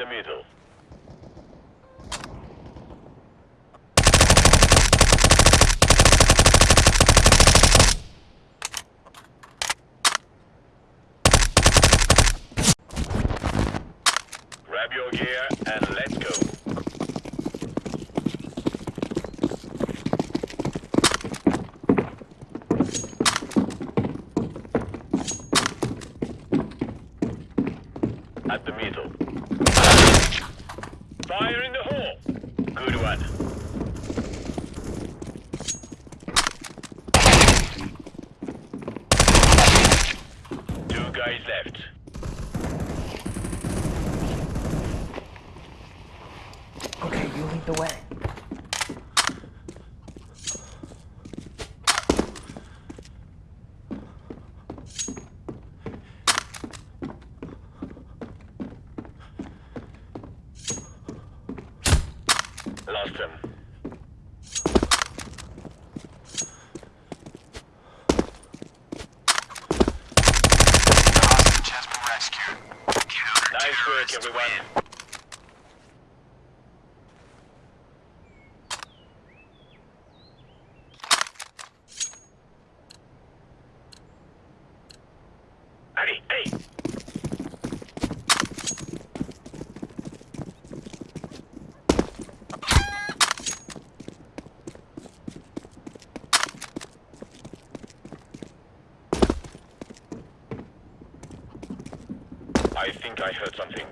the middle. Grab your gear and let's go. At the middle. Fire in the hole. Good one. Two guys left. Okay, you lead the way. Lost him. Hostage has been rescued. Nice work, everyone. I think I heard something.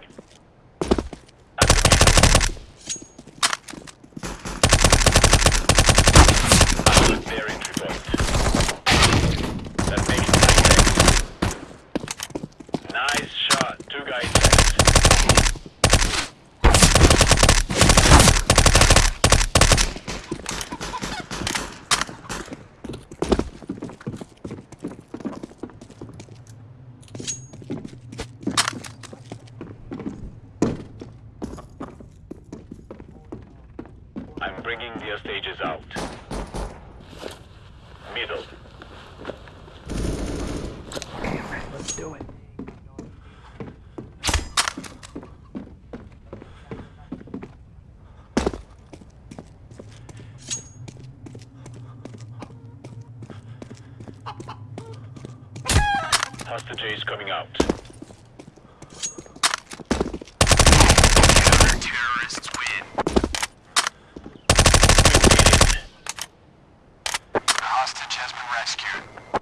That makes Nice shot. Two guys left. I'm bringing the stages out. Middle. Okay, Red, let's do it. Hostage is coming out. Counter-terrorists win. We did it. The hostage has been rescued.